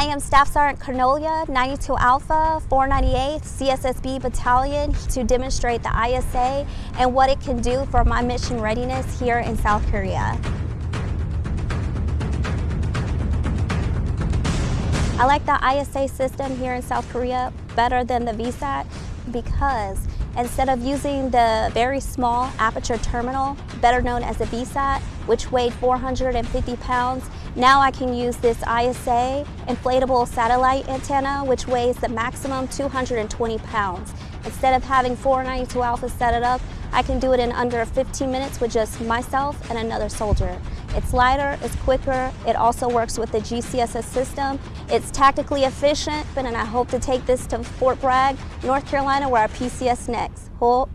I am Staff Sergeant Carnolia, 92 Alpha, 498th CSSB Battalion to demonstrate the ISA and what it can do for my mission readiness here in South Korea. I like the ISA system here in South Korea better than the VSAT because instead of using the very small aperture terminal, better known as the VSAT, which weighed 450 pounds, now I can use this ISA inflatable satellite antenna, which weighs the maximum 220 pounds. Instead of having 492 Alpha set it up, I can do it in under 15 minutes with just myself and another soldier. It's lighter, it's quicker, it also works with the GCSS system. It's tactically efficient, and I hope to take this to Fort Bragg, North Carolina, where our PCS next. Hold.